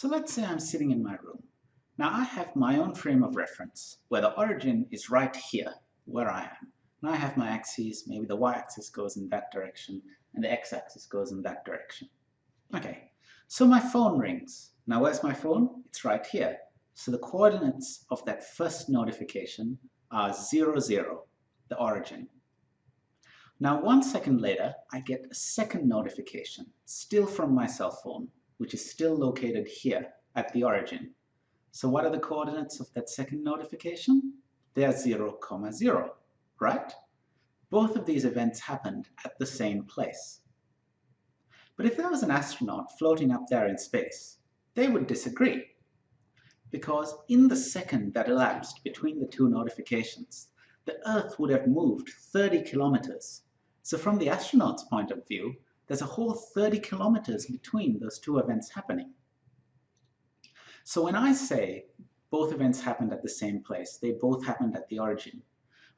So let's say I'm sitting in my room. Now I have my own frame of reference where the origin is right here where I am. Now I have my axes, maybe the y-axis goes in that direction and the x-axis goes in that direction. Okay, so my phone rings. Now where's my phone? It's right here. So the coordinates of that first notification are 0, 0, the origin. Now one second later, I get a second notification, still from my cell phone, which is still located here at the origin. So what are the coordinates of that second notification? They are 0, comma 0, right? Both of these events happened at the same place. But if there was an astronaut floating up there in space, they would disagree. Because in the second that elapsed between the two notifications, the Earth would have moved 30 kilometers. So from the astronaut's point of view, there's a whole 30 kilometers between those two events happening. So when I say both events happened at the same place, they both happened at the origin,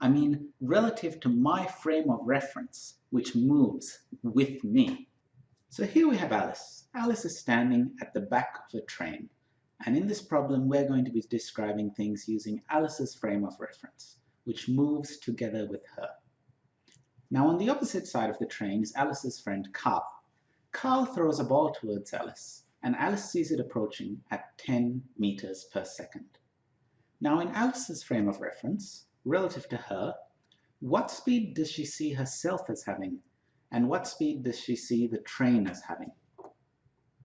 I mean relative to my frame of reference, which moves with me. So here we have Alice. Alice is standing at the back of a train. And in this problem, we're going to be describing things using Alice's frame of reference, which moves together with her. Now on the opposite side of the train is Alice's friend Carl. Carl throws a ball towards Alice, and Alice sees it approaching at 10 meters per second. Now in Alice's frame of reference, relative to her, what speed does she see herself as having, and what speed does she see the train as having?